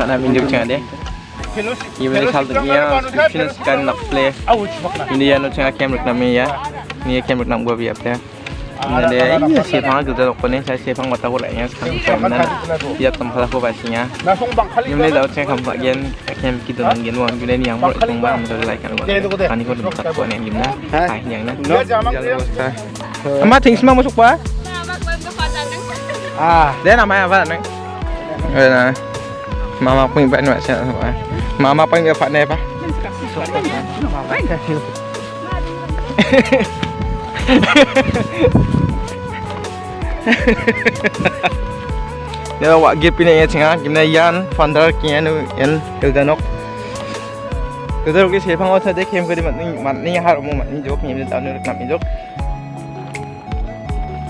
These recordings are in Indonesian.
sana minjuk cenga de Ini hal dunia fitness kan nak play. Ini ya no cenga kem rek nami ya. Ini kem rek nam gua biap ya. Ini dia iya sih pang tu tu konen saya sih pang mata gua lainnya. Sekarang sekarang biap tempat aku basinya Ini dah cenga kam bagian kem kita nanggen wan gini yang mulai tumbang mudah like kan kan ini kau dapat konen gimana? Hai yang na Jalan bos Amma ting semua masuk pa À, Dia namanya apa neng? Nah, mama punya pak nih macam apa? Mama punya pak nih apa? Dia awak gip ini ya cengah, gimana yan, founder kian nu yan ildanok. Kita rugi siapa nggak usah deh, kem kedi mat ni mat ni har umum mat ni jok, ni tahun ni nak ni jok.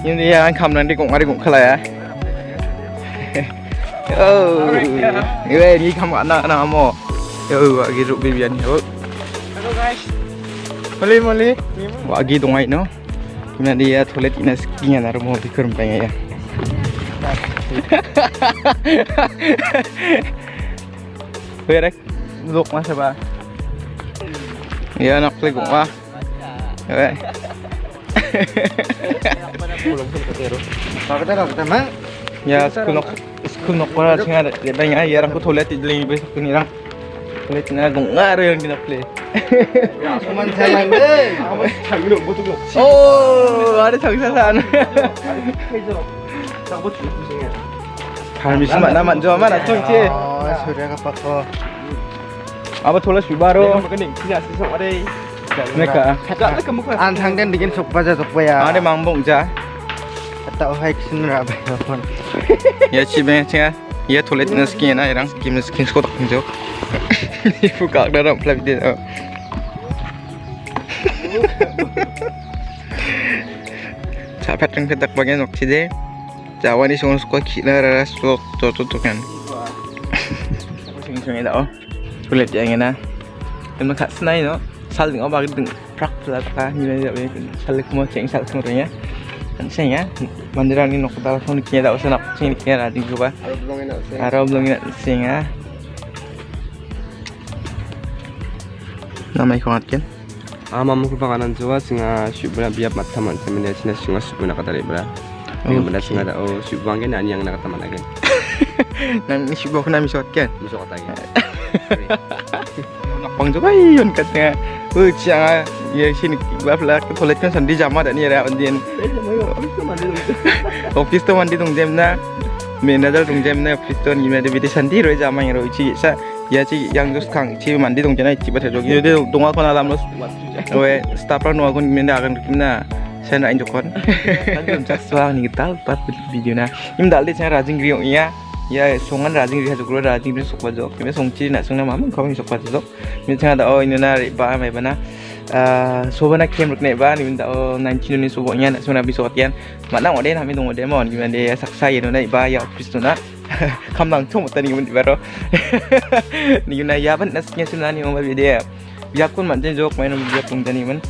Ini dia kam nanti kong ada kong kalah ya. Oh, ini ni kamu anak anak mo. Yo, lagi ruk bibian yo. hello guys. Mali mali. Lagi dongai no. Gimana dia toilet ini skinya na mo bikur pengen ya. Berek, duduk masa ba? Ya nak play kong wah. Kita mang? Ya, school nok school nok para singa de banya ya rang ko toilet idling be sakun irang. Toilet na gong ngaro yang dina play. Cuman sayang deh. Kamu sayang dong, butuh dong. Oh, ada sagsasan. Tak butuh pusingnya. Kami semak nama jo mana tu ci. Oh, sudah apa kok? Apa toilet subaro. Kening, tidak sesok ada. Mereka. Kata kamu kan. Antang dan bikin sok baca sok ya. Ada mambung ja. Kata rabai pun. Ya. Ya na skin na irang kim skin jo. Bagian. Jawa ni rara kan. Sing sing dah oh. Kulit yang ini. Kan mak senai no. Sal dengan bagi deng prak pula tak ni lah dia sal semua ceng sal semuanya. Kan sing ya. Mandiran ni nak dalam phone kira dah usah nak sing kira ada juga. Araw belum nak sing ah. Nama ikut kan? ama mu kupa kanan jua singa shubna biap mataman temen sina singa shubna kata lebra Dengan benda singa da oh shubang gen ani yang nak taman lagi Nang isi bawa kena misot kan? kata lagi Nak pang coba iyon katanya. Oh ciang ya sini toilet kan sandi jama dan ada ondian. Office tu mandi tung jam na. Manager tung jam na office tu ni ada video sandi roi jama yang roi ci sa ya ci yang terus kang mandi tung jana ci baca jogi dia tung aku na dalam los. We staff nu aku minda akan kimna. Saya nak injok kon. Kan jam sesuatu ni kita pas video na. Im dalih saya rajin griyo iya. Ya songan rajing riha jukro rajing ri sokwa jok kime songchi na sungna mamang kawing sokwa jok mi changa da o inuna ri ba mai bana sobana kem rukne ba ni minta o 19 ni sobo nya na sungna bi sokatian mana ode na mi dong ode mon gimana de saksa yeno na ba ya office na kamang chung tani mun di baro ni yuna ya ban nasnya suna ni mo bi de ya. Kun man jen jok main bi kun tani man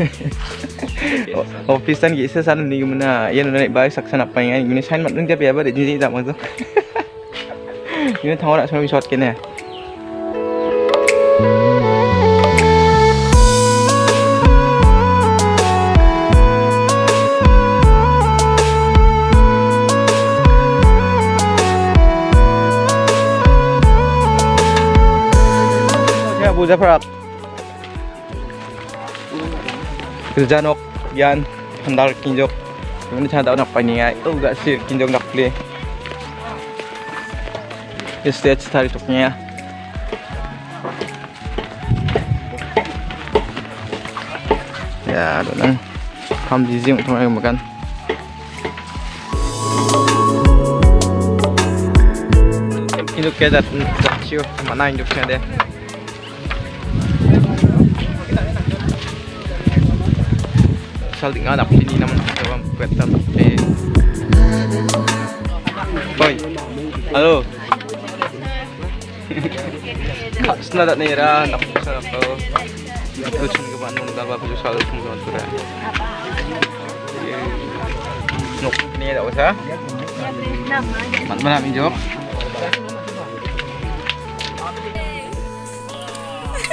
office tan gi sa san ni gimana ya na ba saksa na pa yang ini sign man ding dia ba ji da mo ini tahu nak sama shot kene Ya, buja perak. Kerjanok, yan, handal kinjok. Ini cara nak paningai. Oh, gak sih kinjok nak play. Stage tadi tuknya ya ya dan di sini untuk makan. Ini kayak dat ciu mana induknya deh saling anak ini namun coba buat tapi boy halo na dat nera nak sa ko t u g a n u n g a a p u s a l u n gon tura nok ni da usa man mana mi jok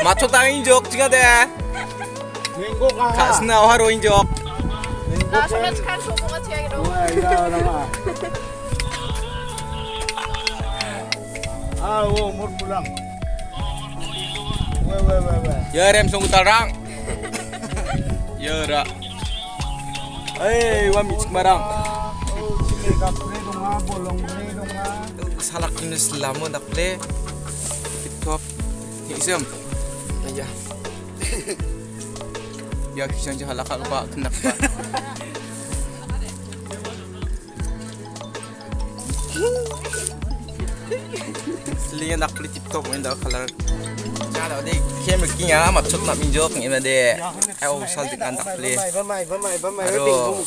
macho tang injok i g a de ka s n a haro injok 나 소면 칼 소모가 제약이라고. 아, mi barang. Oh, sini kapre dong ah, bolong ni dong ah. Salak ini nak le. Tip top. Ni isem. Aja. Ya kisah je halak ba kenak ba. Selinya nak beli tip top ini dah color. Jangan ada kem kinya mat chut nak minjok ni made. Ai sal dengan tak beli. Aduh.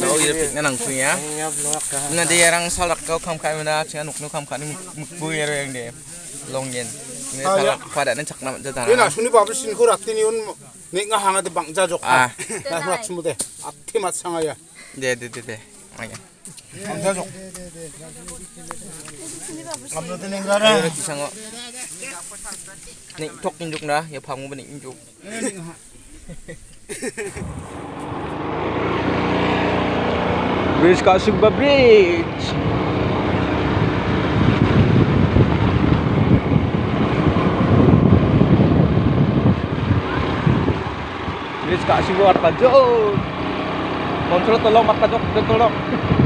Mau ira pik nang punya. Ngap luwak ka. Na dia orang salak kau kam kai mana cina nuk nuk kam kai mukbu ya yang dia long yen. Ini salak pada nan cak nama jatah. Ina suni babul sin ko rakti ni un nek nga hanga de bangja jok. Ah. Na rak sumude. Atti mat sangaya. Deh deh deh deh. Aja. Bangja jok. Ngok. Nik tok injuk dah, ya injuk. Bridge. Kontrol tolong Artajot, tolong.